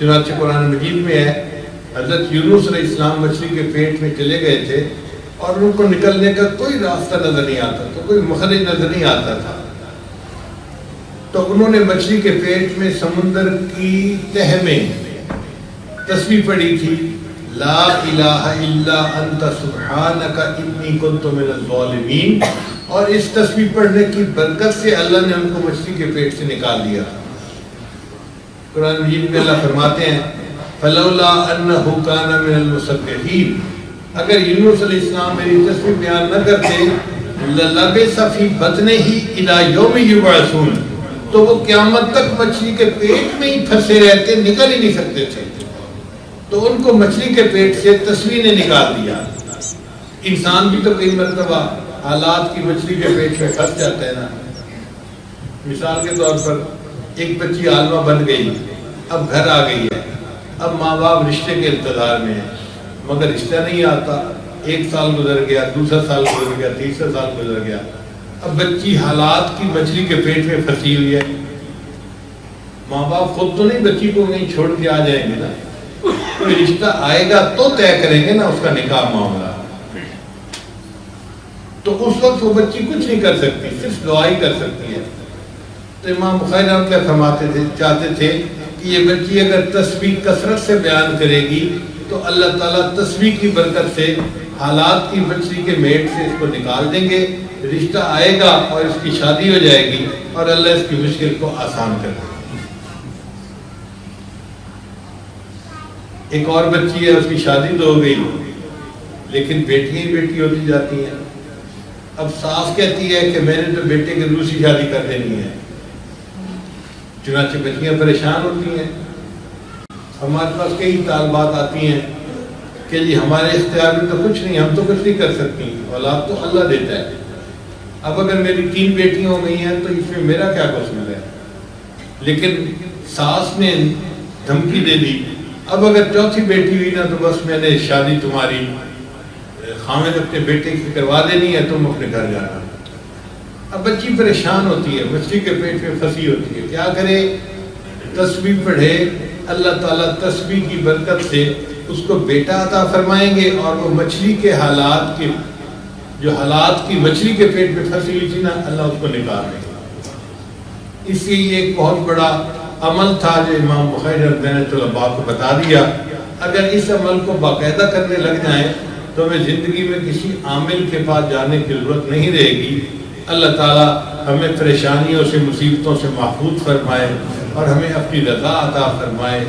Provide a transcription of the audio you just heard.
چنانچہ قرآن مجید میں ہے، حضرت یونس علیہ السلام مچھلی کے پیٹ میں چلے گئے تھے اور ان کو نکلنے کا کوئی راستہ نظر نہیں آتا تھا، کوئی مخرج نظر نہیں آتا تھا۔ تو انہوں نے مچھلی کے پیٹ میں سمندر کی تہ میں تصویر پڑھی تھی، لا الہ الا انت سبحانک انی کنت من الظالمین۔ اور اس تصویر پڑھنے کی برکت سے اللہ نے ان کو مچھلی کے پیٹ سے نکال دیا۔ تھا قرآن مجید میں اللہ فرماتے ہیں، فلولا انه كان من المسبحين۔ اگر یونس علیہ السلام میری تصویر بیان نہ کرتے للبس فی بطنه الى یوم یبعثون۔ تو وہ قیامت تک مچھلی کے پیٹ میں ہی پھنسے رہتے، نکل ہی نہیں سکتے تھے۔ تو ان کو مچھلی کے پیٹ سے تصویر نے نکال دیا۔ انسان بھی تو کئی مرتبہ حالات کی مچھلی کے پیٹ میں پھنس جاتا ہے نا۔ مثال کے طور پر ایک بچی عالمہ بن گئی۔ اب گھر آ گئی ہے۔ اب ماں باپ رشتے کے انتظار میں ہیں۔ مگر رشتہ نہیں آتا۔ ایک سال گزر گیا، دوسرا سال گزر گیا، تیسرا سال گزر گیا۔ اب بچی حالات کی مچھلی کے پیٹ میں پھنسی ہوئی ہے۔ ماں باپ خود تو نہیں، بچی کو کہیں چھوڑ کے آ جائیں گے نا۔ کوئی رشتہ آئے گا تو طے کریں گے نا اس کا نکاح معاملہ۔ تو اس وقت وہ بچی کچھ نہیں کر سکتی، صرف دعائی کر سکتی ہے۔ امام بخاری رحمۃ اللہ فرماتے تھے، چاہتے تھے کہ یہ بچی اگر تسبیح کثرت سے بیان کرے گی تو اللہ تعالیٰ تسبیح کی برکت سے حالات کی مچھلی کے میٹ سے اس کو نکال دیں گے، رشتہ آئے گا اور اس کی شادی ہو جائے گی اور اللہ اس کی مشکل کو آسان کر دے ایک اور بچی ہے، اس کی شادی تو ہو گئی، لیکن بیٹیاں ہی بیٹی ہوتی جاتی ہیں۔ اب ساس کہتی ہے کہ میں نے تو بیٹے کی دوسری شادی کر دینی ہے۔ چنانچہ بچیاں پریشان ہوتی ہیں۔ ہمارے پاس کئی طالبات آتی ہیں کہ جی ہمارے اختیار میں تو کچھ نہیں، ہم تو کچھ نہیں کر سکتی۔ اولاد تو اللہ دیتا ہے۔ اب اگر میری تین بیٹیاں ہو گئی ہیں تو اس میں میرا کیا قصور ہے؟ لیکن ساس نے دھمکی دے دی۔ اب اگر چوتھی بیٹی ہوئی نا تو بس میں نے شادی تمہاری، خامد اپنے بیٹے کی کروا دینی ہے، تم اپنے گھر جانا۔ اب بچی پریشان ہوتی ہے مچھلی کے پیٹ میں پھنسی ہوتی ہے۔ کیا کرے؟ تسبیح پڑھے، اللہ تعالیٰ تسبیح کی برکت سے اس کو بیٹا عطا فرمائیں گے اور وہ مچھلی کے حالات کے، جو حالات کی مچھلی کے پیٹ میں پھنسی ہوئی تھی نا، اللہ اس کو نکال دیں گے اس لیے یہ ایک بہت بڑا عمل تھا جو امام بخیر رحمۃ اللہ کو بتا دیا۔ اگر اس عمل کو باقاعدہ کرنے لگ جائیں تو ہمیں زندگی میں کسی عامل کے پاس جانے کی ضرورت نہیں رہے گی۔ اللہ تعالیٰ ہمیں پریشانیوں سے، مصیبتوں سے محفوظ فرمائے اور ہمیں اپنی رضا عطا فرمائے۔